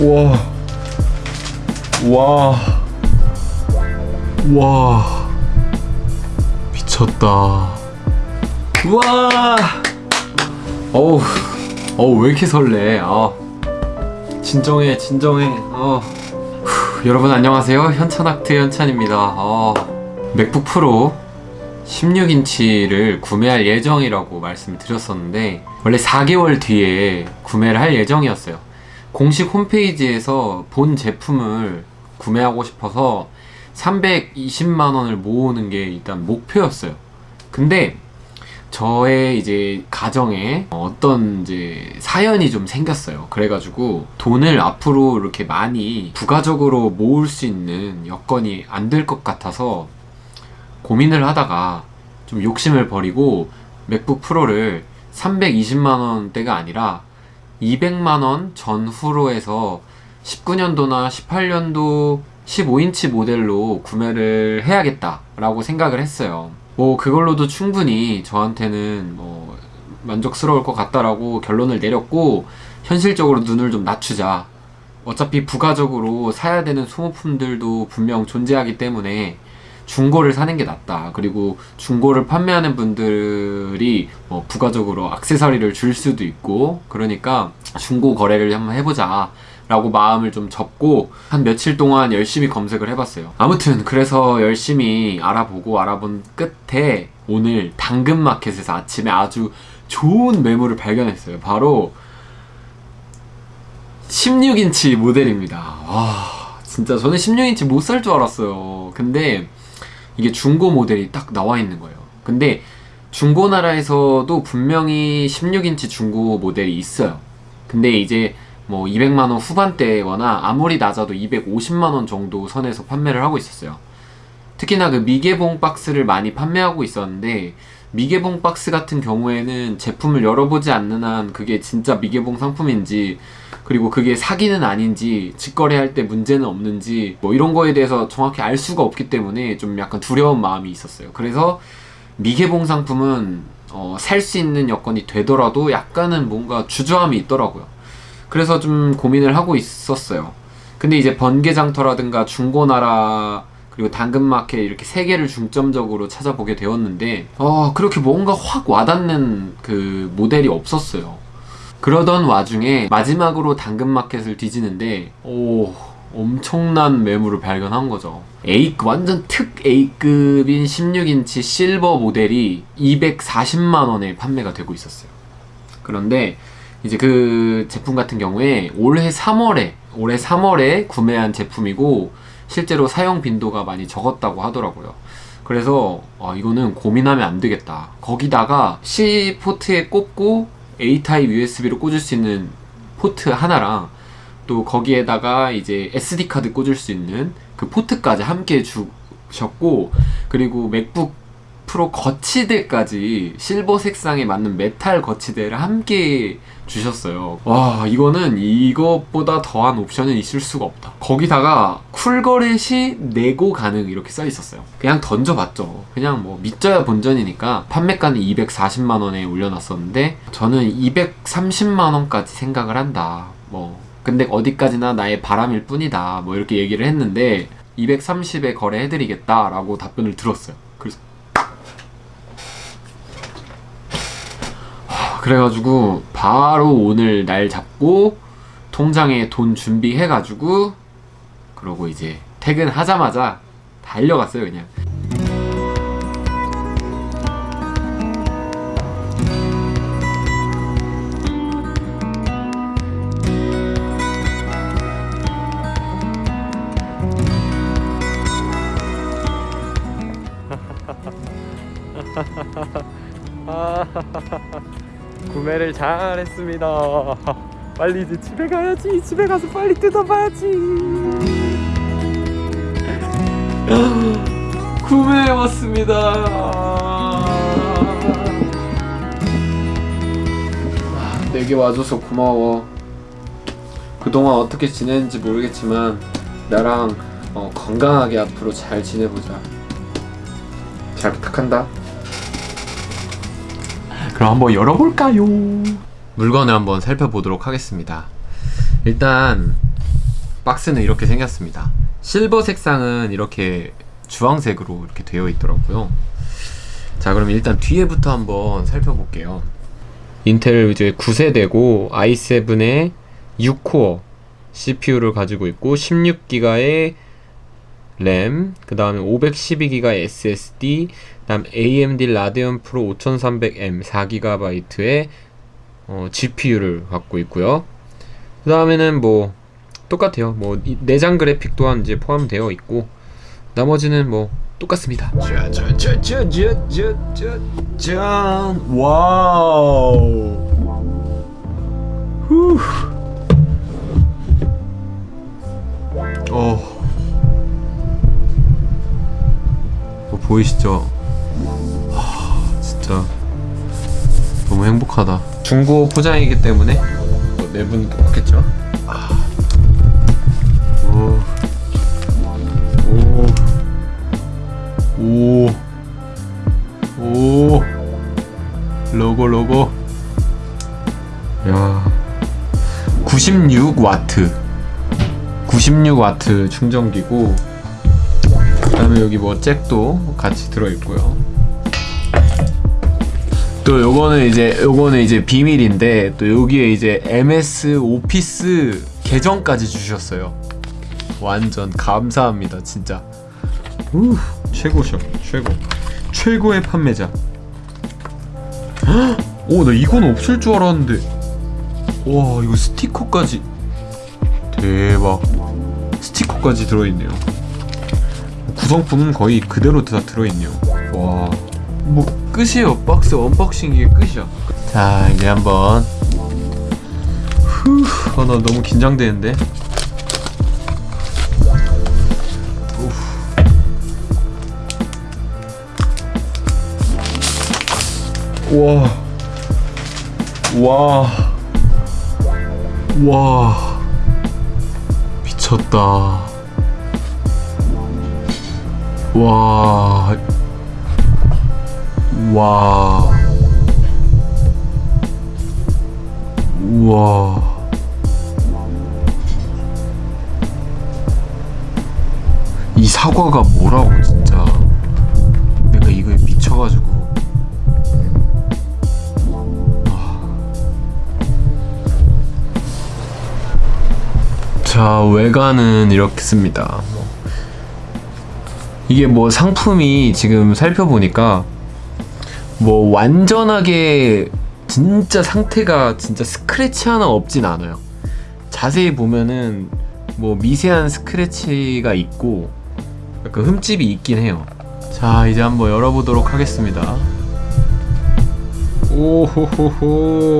와. 와. 와. 미쳤다. 와. 어우. 어우, 왜 이렇게 설레. 아. 진정해, 진정해. 어. 후, 여러분 안녕하세요. 현찬학트 현찬입니다. 어. 맥북 프로 16인치를 구매할 예정이라고 말씀을 드렸었는데 원래 4개월 뒤에 구매를 할 예정이었어요 공식 홈페이지에서 본 제품을 구매하고 싶어서 320만원을 모으는 게 일단 목표였어요 근데 저의 이제 가정에 어떤 이제 사연이 좀 생겼어요. 그래가지고 돈을 앞으로 이렇게 많이 부가적으로 모을 수 있는 여건이 안 될 것 같아서 고민을 하다가 좀 욕심을 버리고 맥북 프로를 320만원대가 아니라 200만원 전후로 해서 19년도나 18년도 15인치 모델로 구매를 해야겠다 라고 생각을 했어요. 뭐 그걸로도 충분히 저한테는 뭐 만족스러울 것 같다라고 결론을 내렸고 현실적으로 눈을 좀 낮추자. 어차피 부가적으로 사야 되는 소모품들도 분명 존재하기 때문에 중고를 사는 게 낫다. 그리고 중고를 판매하는 분들이 뭐 부가적으로 악세사리를 줄 수도 있고 그러니까 중고 거래를 한번 해보자. 라고 마음을 좀 접고 한 며칠 동안 열심히 검색을 해봤어요. 아무튼 그래서 열심히 알아보고 알아본 끝에 오늘 당근마켓에서 아침에 아주 좋은 매물을 발견했어요. 바로 16인치 모델입니다. 와 진짜 저는 16인치 못 살 줄 알았어요. 근데 이게 중고 모델이 딱 나와 있는 거예요. 근데 중고 나라에서도 분명히 16인치 중고 모델이 있어요. 근데 이제 뭐 200만원 후반대거나 아무리 낮아도 250만원 정도 선에서 판매를 하고 있었어요. 특히나 그 미개봉 박스를 많이 판매하고 있었는데 미개봉 박스 같은 경우에는 제품을 열어보지 않는 한 그게 진짜 미개봉 상품인지 그리고 그게 사기는 아닌지 직거래할 때 문제는 없는지 뭐 이런 거에 대해서 정확히 알 수가 없기 때문에 좀 약간 두려운 마음이 있었어요. 그래서 미개봉 상품은 어, 살 수 있는 여건이 되더라도 약간은 뭔가 주저함이 있더라고요. 그래서 좀 고민을 하고 있었어요. 근데 이제 번개장터라든가 중고나라 그리고 당근마켓 이렇게 세 개를 중점적으로 찾아보게 되었는데 어 그렇게 뭔가 확 와닿는 그 모델이 없었어요. 그러던 와중에 마지막으로 당근마켓을 뒤지는데 오 엄청난 매물을 발견한 거죠. A급 완전 특 A급인 16인치 실버 모델이 240만원에 판매가 되고 있었어요. 그런데 이제 그 제품 같은 경우에 올해 3월에 올해 3월에 구매한 제품이고 실제로 사용 빈도가 많이 적었다고 하더라고요. 그래서 아, 이거는 고민하면 안 되겠다. 거기다가 C 포트에 꼽고 A 타입 USB로 꽂을 수 있는 포트 하나랑 또 거기에다가 이제 SD 카드 꽂을 수 있는 그 포트까지 함께 주셨고 그리고 맥북 프로 거치대까지 실버 색상에 맞는 메탈 거치대를 함께 주셨어요. 와 이거는 이것보다 더한 옵션은 있을 수가 없다. 거기다가 쿨거래 시 네고 가능 이렇게 써 있었어요. 그냥 던져봤죠. 그냥 뭐 밑져야 본전이니까 판매가는 240만원에 올려놨었는데 저는 230만원까지 생각을 한다. 뭐 근데 어디까지나 나의 바람일 뿐이다. 뭐 이렇게 얘기를 했는데 230에 거래해드리겠다 라고 답변을 들었어요 그래가지고 바로 오늘 날 잡고 통장에 돈 준비해가지고 그러고 이제 퇴근하자마자 달려갔어요 그냥 잘 했습니다. 빨리 이제 집에 가야지. 집에 가서 빨리 뜯어봐야지. 구매해왔습니다. 4개 와줘서 고마워. 그동안 어떻게 지냈는지 모르겠지만 나랑 어, 건강하게 앞으로 잘 지내보자. 잘 부탁한다 그럼 한번 열어볼까요? 물건을 한번 살펴보도록 하겠습니다. 일단 박스는 이렇게 생겼습니다. 실버 색상은 이렇게 주황색으로 이렇게 되어 있더라고요. 자, 그럼 일단 뒤에부터 한번 살펴볼게요. 인텔 이제 9세대고 i7의 6코어 CPU를 가지고 있고 16기가의 램, 그 다음에 512기가 SSD, 그 다음 AMD 라데온 프로 5300M 4GB의 어, GPU를 갖고 있고요. 그 다음에는 뭐 똑같아요. 뭐 이- 내장 그래픽 또한 이제 포함되어 있고 나머지는 뭐 똑같습니다. 짜자자자자자잔 와우. 후. 어. 뭐 보이시죠? 하, 진짜 너무 행복하다. 중고 포장이기 때문에 뭐 내분 좋겠죠? 아. 오. 오. 오. 오. 로고 로고. 야. 96 와트. 96 와트 충전기고 그다음에 여기 뭐 잭도 같이 들어 있고요. 또 요거는 이제 요거는 이제 비밀인데 또 여기에 이제 MS 오피스 계정까지 주셨어요. 완전 감사합니다, 진짜. 우 최고셔, 최고. 최고의 판매자. 헉! 오, 나 이건 없을 줄 알았는데. 와, 이거 스티커까지. 대박. 스티커까지 들어있네요. 구성품은 거의 그대로 다 들어있네요. 와. 뭐 끝이에요. 박스 unboxing 이게 끝이야. 자, 이제 한번. 후, 아, 나 너무 긴장되는데. 와. 와. 와. 미쳤다. 와. 와. 우와. 이 사과가 뭐라고 진짜. 내가 이거에 미쳐가지고. 자 외관은 이렇습니다. 뭐. 이게 뭐 상품이 지금 살펴보니까 뭐 완전하게 진짜 상태가 진짜 스크래치 하나 없진 않아요. 자세히 보면은 뭐 미세한 스크래치가 있고 약간 흠집이 있긴 해요. 자 이제 한번 열어보도록 하겠습니다. 오호호호.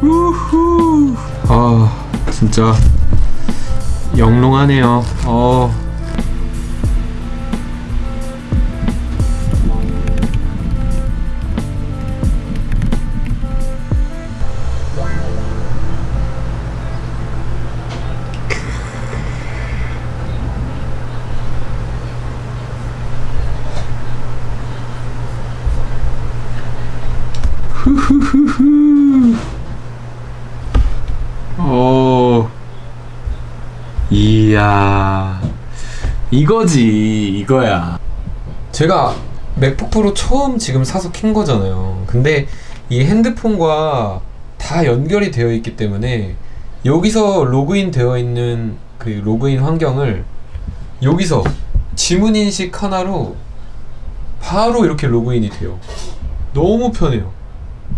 우후. 아 진짜 영롱하네요. 어. 이야. 이거지, 이거야. 제가 맥북 프로 처음 지금 사서 킨 거잖아요. 근데 이 핸드폰과 다 연결이 되어 있기 때문에 여기서 로그인 되어 있는 그 로그인 환경을 여기서 지문 인식 하나로 바로 이렇게 로그인이 돼요. 너무 편해요.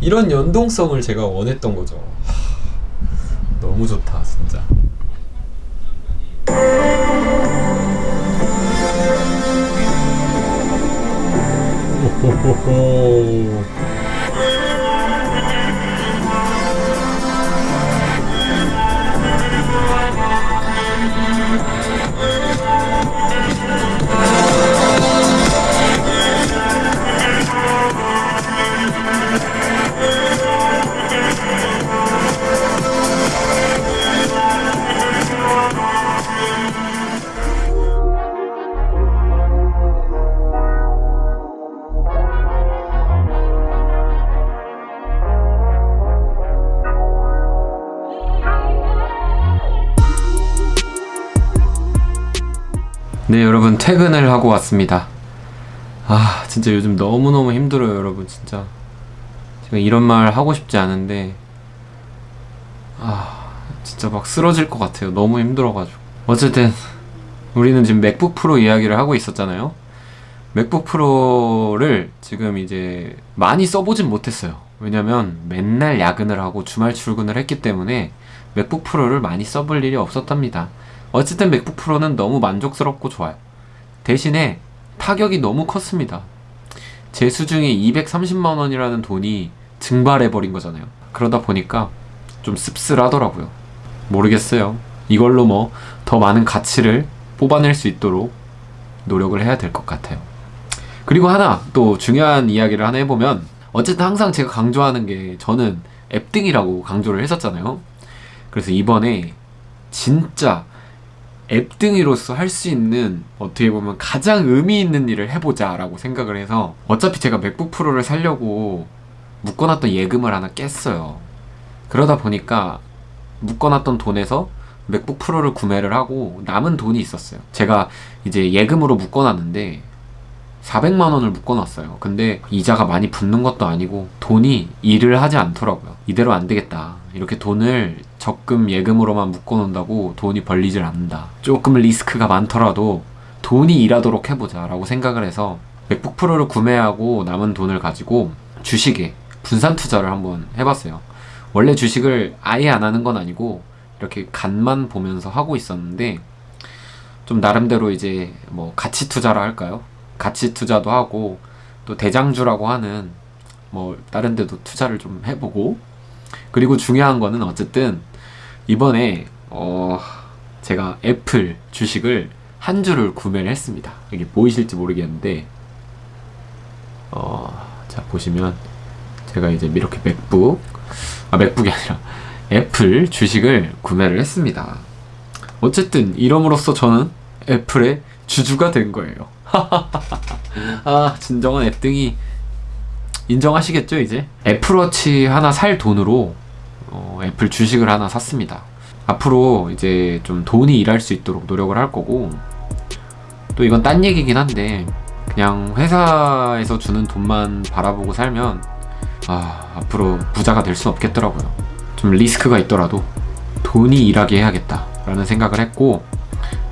이런 연동성을 제가 원했던 거죠. 하, 너무 좋다, 진짜. Oh, oh, oh. 퇴근을 하고 왔습니다. 아 진짜 요즘 너무너무 힘들어요 여러분 진짜. 제가 이런 말 하고 싶지 않은데 아 진짜 막 쓰러질 것 같아요. 너무 힘들어가지고. 어쨌든 우리는 지금 맥북 프로 이야기를 하고 있었잖아요. 맥북 프로를 지금 이제 많이 써보진 못했어요. 왜냐면 맨날 야근을 하고 주말 출근을 했기 때문에 맥북 프로를 많이 써볼 일이 없었답니다. 어쨌든 맥북 프로는 너무 만족스럽고 좋아요 대신에 타격이 너무 컸습니다. 제 수중에 230만 원이라는 돈이 증발해 버린 거잖아요. 그러다 보니까 좀 씁쓸하더라고요. 모르겠어요. 이걸로 뭐 더 많은 가치를 뽑아낼 수 있도록 노력을 해야 될 것 같아요. 그리고 하나 또 중요한 이야기를 하나 해보면 어쨌든 항상 제가 강조하는 게 저는 앱등이라고 강조를 했었잖아요. 그래서 이번에 진짜 앱등이로서 할 수 있는 어떻게 보면 가장 의미 있는 일을 해보자 라고 생각을 해서 어차피 제가 맥북 프로를 살려고 묶어놨던 예금을 하나 깼어요. 그러다 보니까 묶어놨던 돈에서 맥북 프로를 구매를 하고 남은 돈이 있었어요. 제가 이제 예금으로 묶어놨는데 400만 원을 묶어놨어요. 근데 이자가 많이 붙는 것도 아니고 돈이 일을 하지 않더라고요. 이대로 안 되겠다. 이렇게 돈을 적금 예금으로만 묶어놓는다고 돈이 벌리질 않는다. 조금 리스크가 많더라도 돈이 일하도록 해보자 라고 생각을 해서 맥북 프로를 구매하고 남은 돈을 가지고 주식에 분산 투자를 한번 해봤어요. 원래 주식을 아예 안 하는 건 아니고 이렇게 간만 보면서 하고 있었는데 좀 나름대로 이제 뭐 가치 투자라 할까요? 가치 투자도 하고 또 대장주라고 하는 뭐 다른 데도 투자를 좀 해보고 그리고 중요한 거는 어쨌든 이번에 어 제가 애플 주식을 한 주를 구매를 했습니다. 이게 보이실지 모르겠는데 어 자 보시면 제가 이제 이렇게 맥북 아 맥북이 아니라 애플 주식을 구매를 했습니다. 어쨌든 이럼으로써 저는 애플의 주주가 된 거예요. 아 진정한 앱등이 인정하시겠죠 이제? 애플워치 하나 살 돈으로 어, 애플 주식을 하나 샀습니다. 앞으로 이제 좀 돈이 일할 수 있도록 노력을 할 거고 또 이건 딴 얘기긴 한데 그냥 회사에서 주는 돈만 바라보고 살면 아 앞으로 부자가 될 수는 없겠더라고요. 좀 리스크가 있더라도 돈이 일하게 해야겠다 라는 생각을 했고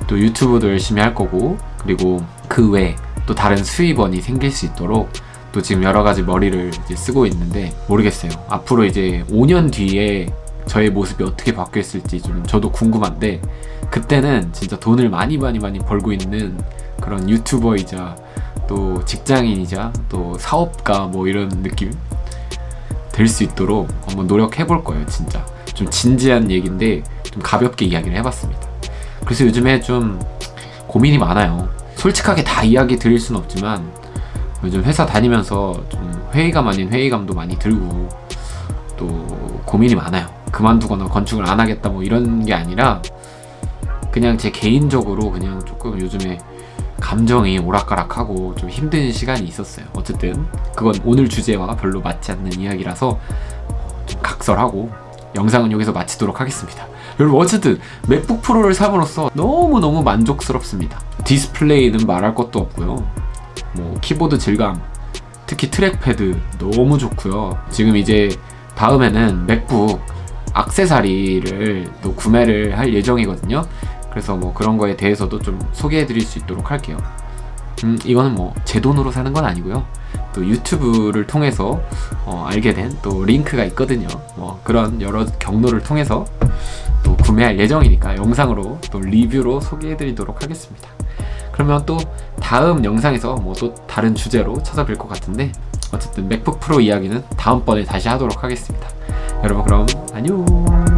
또 유튜브도 열심히 할 거고 그리고 그 외에 또 다른 수입원이 생길 수 있도록 또 지금 여러 가지 머리를 쓰고 있는데 모르겠어요. 앞으로 이제 5년 뒤에 저의 모습이 어떻게 바뀌었을지 좀 저도 궁금한데 그때는 진짜 돈을 많이 많이 많이 벌고 있는 그런 유튜버이자 또 직장인이자 또 사업가 뭐 이런 느낌 될 수 있도록 한번 노력해 볼 거예요 진짜. 좀 진지한 얘기인데 좀 가볍게 이야기를 해봤습니다. 그래서 요즘에 좀 고민이 많아요 솔직하게 다 이야기 드릴 수는 없지만 요즘 회사 다니면서 좀 회의감 아닌 회의감도 많이 들고 또 고민이 많아요. 그만두거나 건축을 안 하겠다 뭐 이런 게 아니라 그냥 제 개인적으로 그냥 조금 요즘에 감정이 오락가락하고 좀 힘든 시간이 있었어요. 어쨌든 그건 오늘 주제와 별로 맞지 않는 이야기라서 좀 각설하고 영상은 여기서 마치도록 하겠습니다 여러분 어쨌든 맥북 프로를 삼으로써 너무너무 만족스럽습니다. 디스플레이는 말할 것도 없고요. 뭐 키보드 질감 특히 trackpad 너무 좋고요. 지금 이제 다음에는 맥북 악세사리를 또 구매를 할 예정이거든요. 그래서 뭐 그런 거에 대해서도 좀 소개해 드릴 수 있도록 할게요. 음 이거는 뭐 제 돈으로 사는 건 아니고요. 또 유튜브를 통해서 어, 알게 된 또 링크가 있거든요. 뭐 그런 여러 경로를 통해서 또 구매할 예정이니까 영상으로 또 리뷰로 소개해 드리도록 하겠습니다. 그러면 또 다음 영상에서 뭐 또 다른 주제로 찾아뵐 것 같은데 어쨌든 맥북 프로 이야기는 다음번에 다시 하도록 하겠습니다. 여러분 그럼 안녕